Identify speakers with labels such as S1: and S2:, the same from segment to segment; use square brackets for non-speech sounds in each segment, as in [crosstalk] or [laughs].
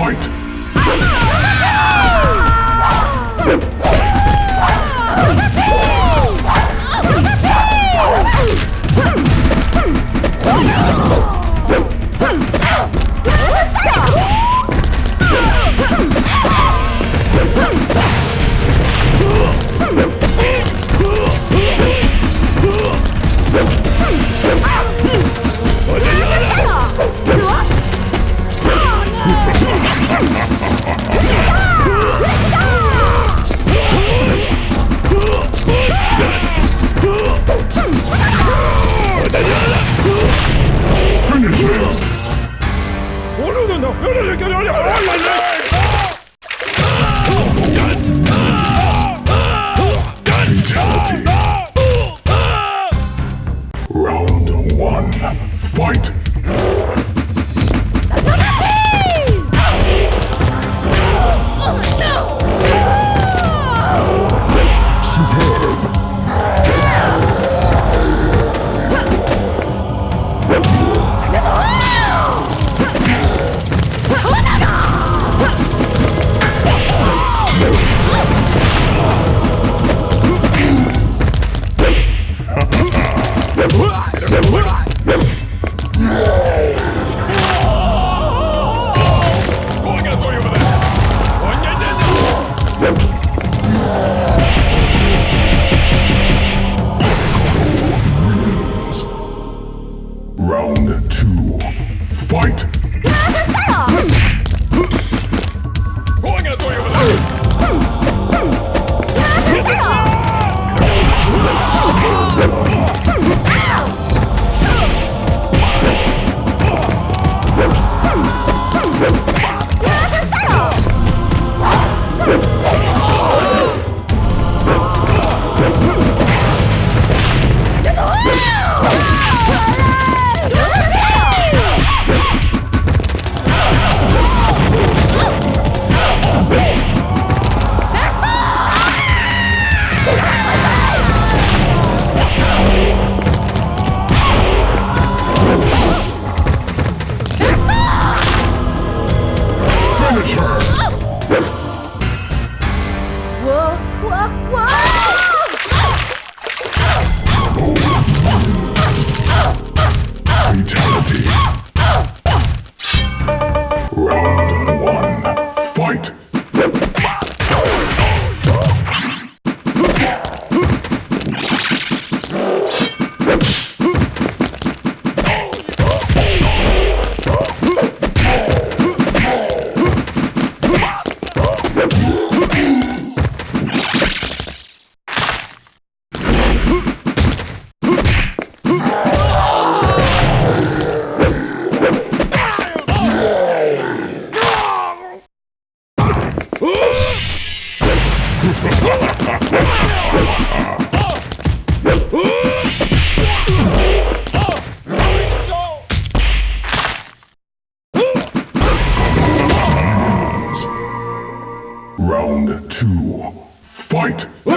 S1: Fight!
S2: night. Yeah.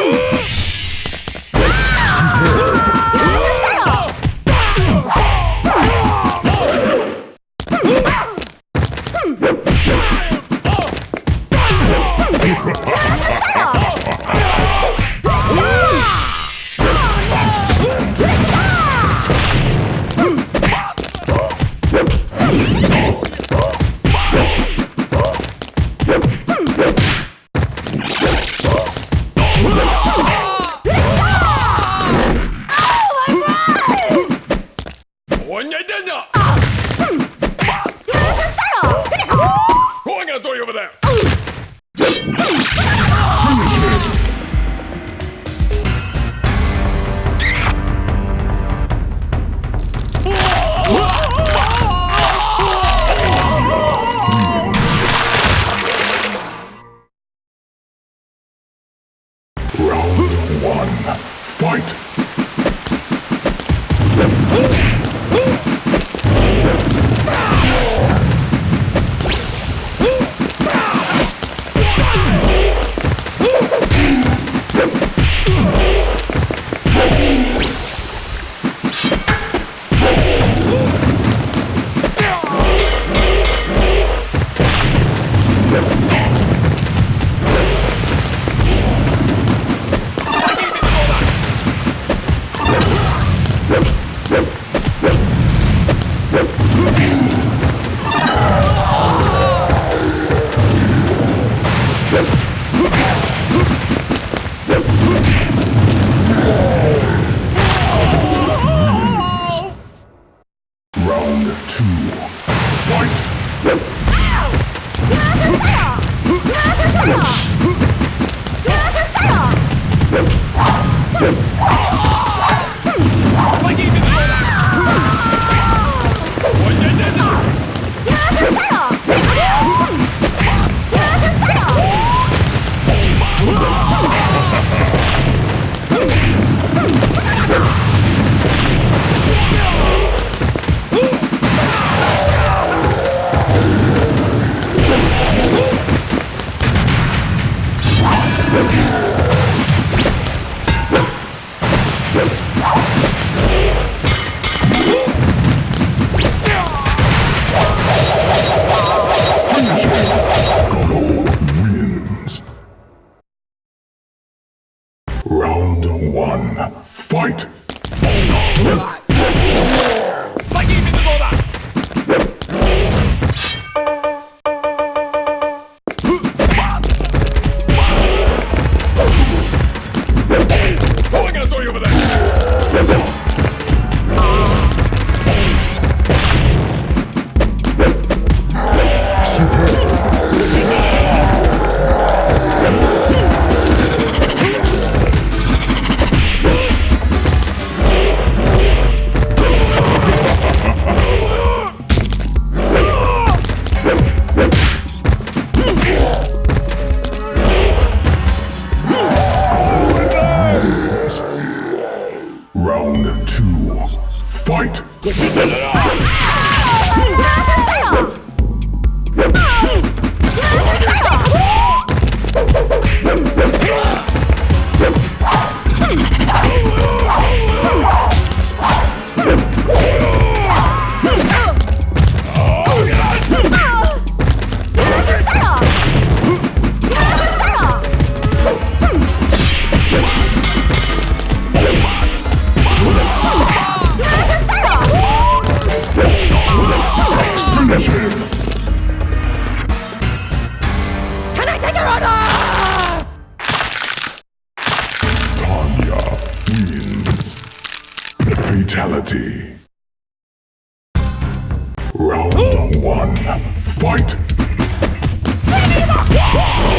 S1: Round one. Fight! One. Fight!
S2: Oh!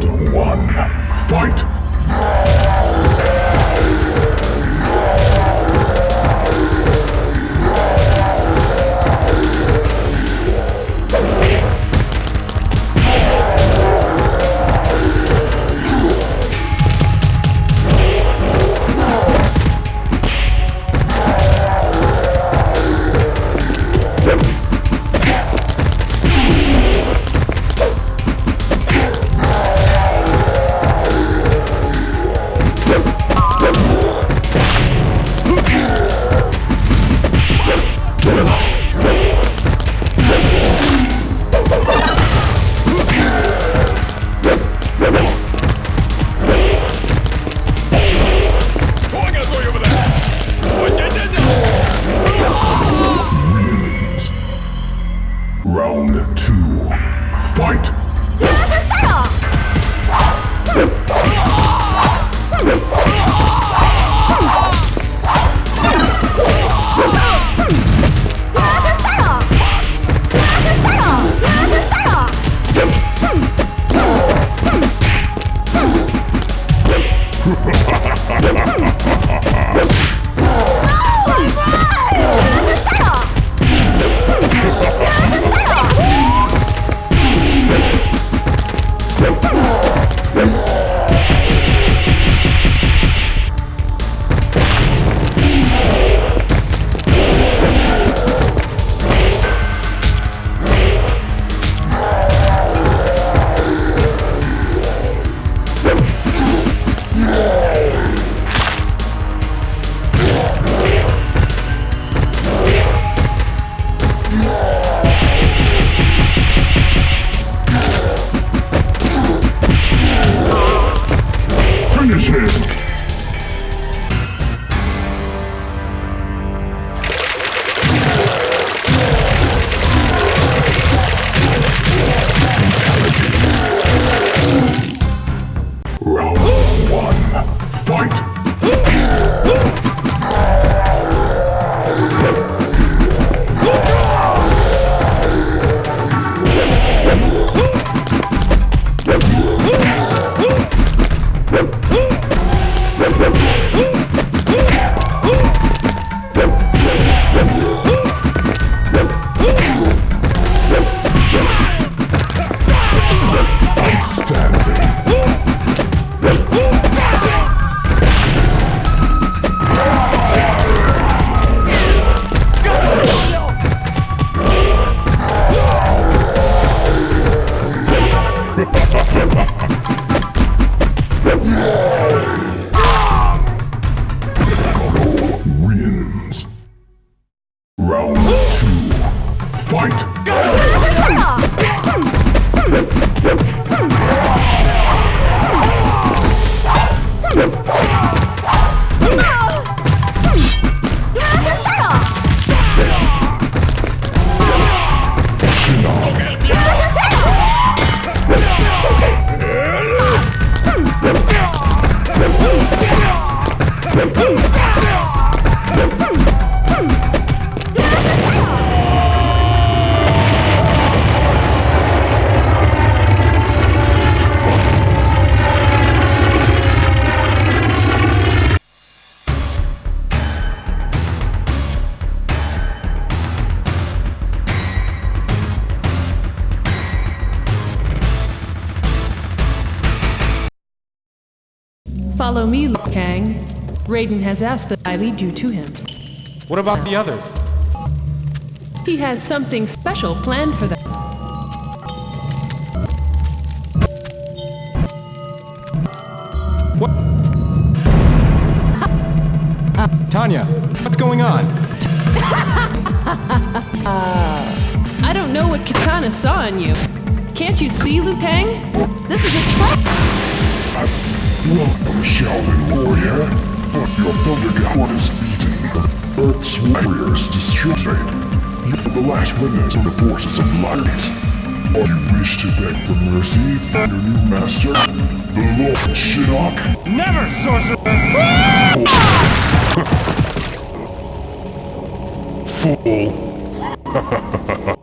S1: Round one. Fight!
S3: Follow me, Kang. Raiden has asked that I lead you to him.
S4: What about the others?
S3: He has something special planned for them.
S4: What? Tanya, what's going on?
S3: I don't know what Katana saw in you. Can't you see, Liu Kang? This is a trap!
S1: Welcome, Shaolin warrior. but Your Thundergod is beaten. Earth's warriors destroyed. You are the last remnants of the forces of light. Are you wish to beg for mercy from your new master, the Lord Shinnok?
S4: Never, sorcerer!
S1: Fool! [laughs]